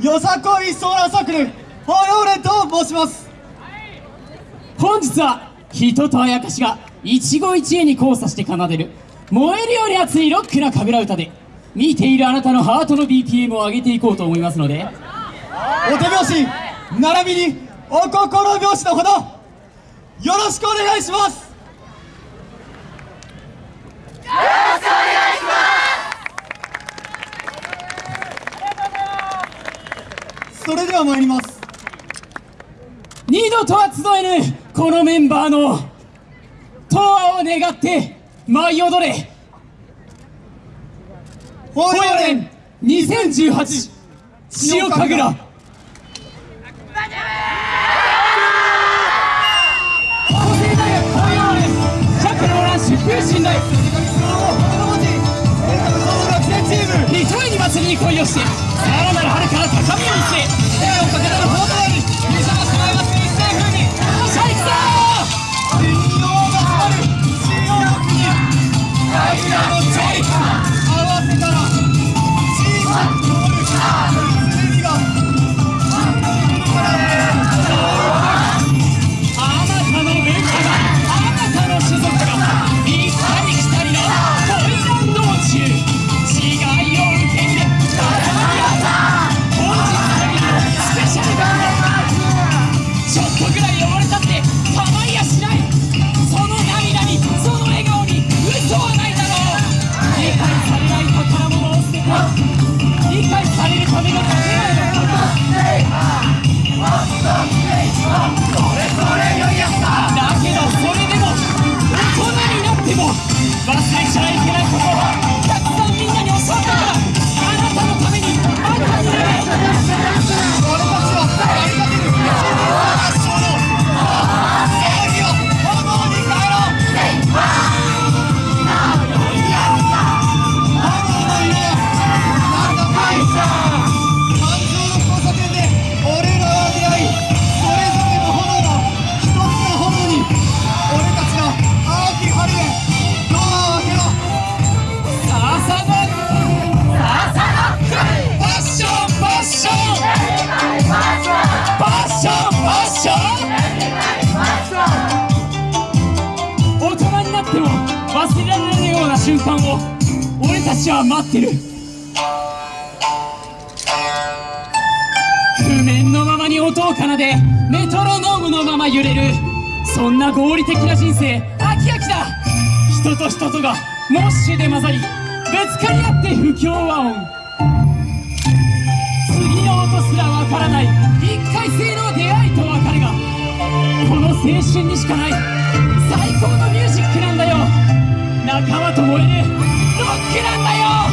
よさこいソーラーサークルホヨーレと申します。本日は人とあやかしが一期一会に交差して奏でる燃えるように熱いロックな神楽歌で見ているあなたのハートの BPM を上げていこうと思いますのでお手拍子並びにお心拍子のほどよろしくお願いします。それでは参ります。二度とは集えぬこのメンバーの永遠を願って舞い踊れ。ホホヨレン2018塩神楽。法政大学ホヨーレン釈老ランシュ風信頼一重に祭りに恋をして。とぐらい汚れたって構いやしない。忘れられないような瞬間を俺たちは待ってる。譜面のままに音を奏でメトロノームのまま揺れる。そんな合理的な人生飽き飽きだ。人と人とがモッシュで混ざりぶつかり合って不協和音。次の音すらわからない一回性の出会いと別れがこの青春にしかない最高のミュージックな仲間ともえるロックなんだよ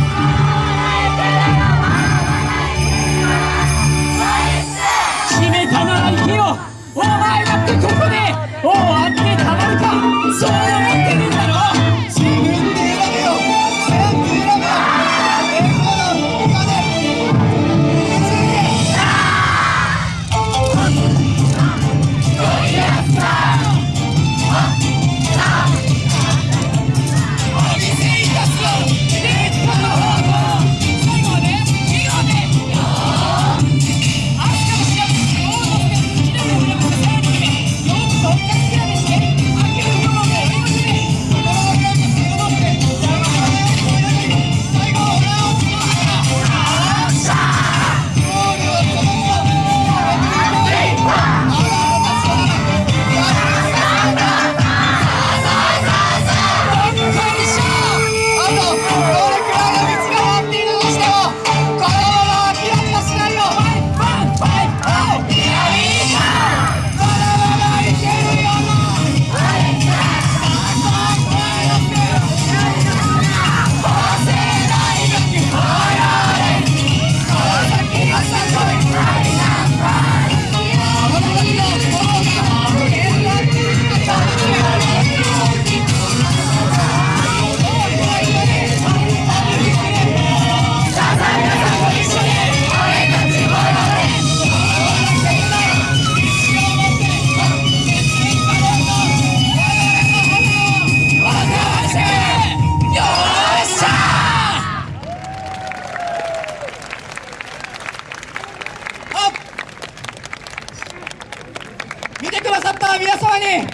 様に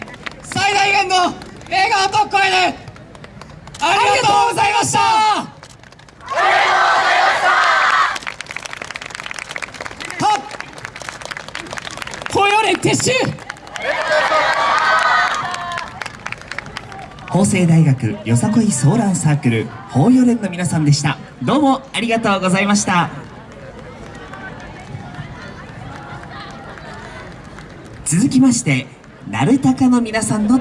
最大限の笑顔と声でありがとうございました。東洋連撤収。法政大学よさこいソーランサークル法予連の皆さんでした。どうもありがとうございました。続きまして鳴高の皆さんの